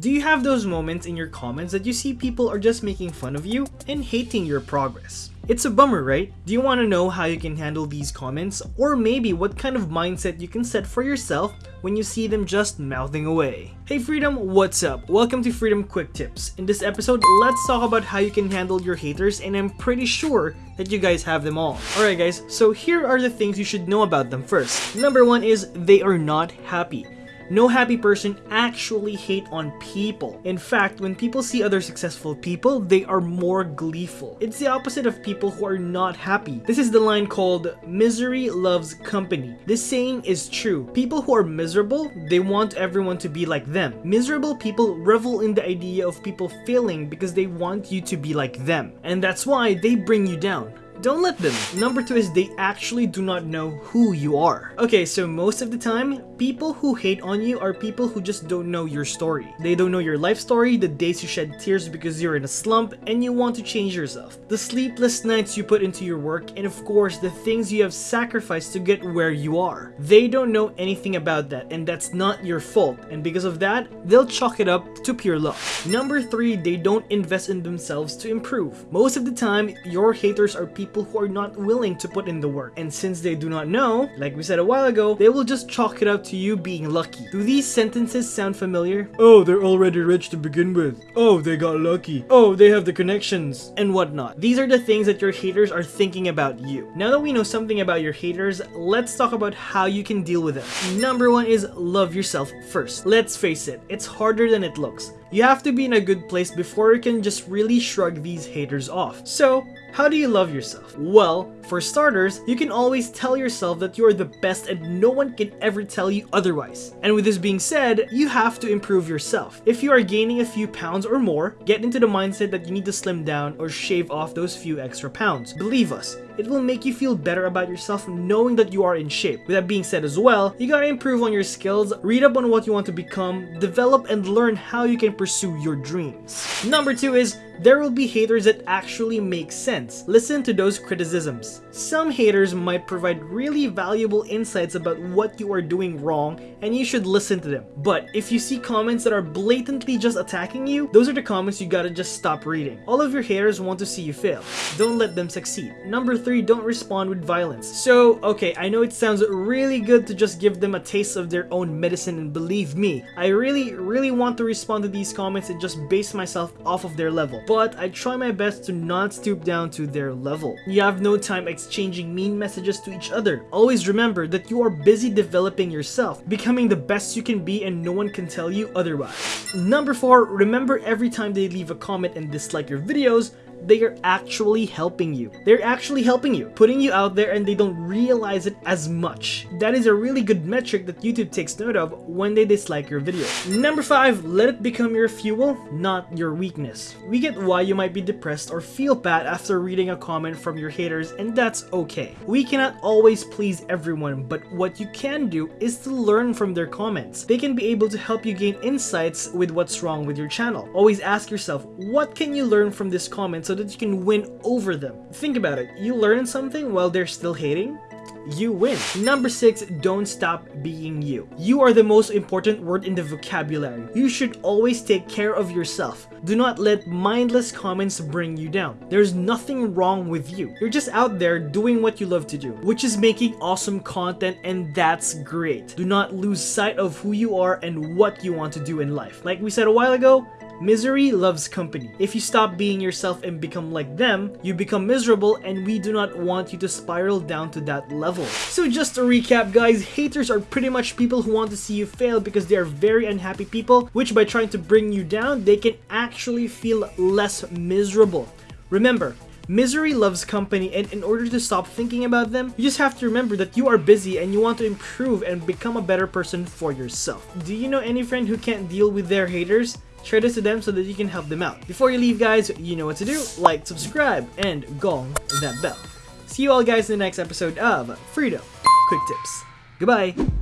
Do you have those moments in your comments that you see people are just making fun of you and hating your progress? It's a bummer, right? Do you want to know how you can handle these comments? Or maybe what kind of mindset you can set for yourself when you see them just mouthing away? Hey Freedom, what's up? Welcome to Freedom Quick Tips. In this episode, let's talk about how you can handle your haters and I'm pretty sure that you guys have them all. Alright guys, so here are the things you should know about them first. Number one is they are not happy. No happy person actually hate on people. In fact, when people see other successful people, they are more gleeful. It's the opposite of people who are not happy. This is the line called misery loves company. This saying is true. People who are miserable, they want everyone to be like them. Miserable people revel in the idea of people failing because they want you to be like them. And that's why they bring you down. Don't let them. Number two is they actually do not know who you are. Okay, so most of the time, people who hate on you are people who just don't know your story. They don't know your life story, the days you shed tears because you're in a slump and you want to change yourself, the sleepless nights you put into your work, and of course, the things you have sacrificed to get where you are. They don't know anything about that, and that's not your fault, and because of that, they'll chalk it up to pure luck. Number three, they don't invest in themselves to improve. Most of the time, your haters are people people who are not willing to put in the work. And since they do not know, like we said a while ago, they will just chalk it up to you being lucky. Do these sentences sound familiar? Oh, they're already rich to begin with. Oh, they got lucky. Oh, they have the connections and whatnot. These are the things that your haters are thinking about you. Now that we know something about your haters, let's talk about how you can deal with them. Number one is love yourself first. Let's face it, it's harder than it looks. You have to be in a good place before you can just really shrug these haters off. So, how do you love yourself? Well, for starters, you can always tell yourself that you are the best and no one can ever tell you otherwise. And with this being said, you have to improve yourself. If you are gaining a few pounds or more, get into the mindset that you need to slim down or shave off those few extra pounds. Believe us, it will make you feel better about yourself knowing that you are in shape. With that being said as well, you gotta improve on your skills, read up on what you want to become, develop and learn how you can pursue your dreams. Number two is there will be haters that actually make sense. Listen to those criticisms. Some haters might provide really valuable insights about what you are doing wrong and you should listen to them. But if you see comments that are blatantly just attacking you, those are the comments you gotta just stop reading. All of your haters want to see you fail. Don't let them succeed. Number three, don't respond with violence. So, okay, I know it sounds really good to just give them a taste of their own medicine and believe me, I really, really want to respond to these comments and just base myself off of their level but I try my best to not stoop down to their level. You have no time exchanging mean messages to each other. Always remember that you are busy developing yourself, becoming the best you can be and no one can tell you otherwise. Number 4, remember every time they leave a comment and dislike your videos, they are actually helping you. They're actually helping you, putting you out there and they don't realize it as much. That is a really good metric that YouTube takes note of when they dislike your video. Number 5, let it become your fuel, not your weakness. We get why you might be depressed or feel bad after reading a comment from your haters and that's okay. We cannot always please everyone, but what you can do is to learn from their comments. They can be able to help you gain insights with what's wrong with your channel. Always ask yourself, what can you learn from this comment so that you can win over them. Think about it, you learn something while they're still hating? you win. Number 6, don't stop being you. You are the most important word in the vocabulary. You should always take care of yourself. Do not let mindless comments bring you down. There's nothing wrong with you. You're just out there doing what you love to do, which is making awesome content and that's great. Do not lose sight of who you are and what you want to do in life. Like we said a while ago, Misery loves company. If you stop being yourself and become like them, you become miserable and we do not want you to spiral down to that level. So just to recap guys, haters are pretty much people who want to see you fail because they are very unhappy people, which by trying to bring you down, they can actually feel less miserable. Remember, Misery loves company and in order to stop thinking about them, you just have to remember that you are busy and you want to improve and become a better person for yourself. Do you know any friend who can't deal with their haters? Share this to them so that you can help them out. Before you leave guys, you know what to do. Like, subscribe, and gong that bell. See you all guys in the next episode of Freedom Quick Tips. Goodbye!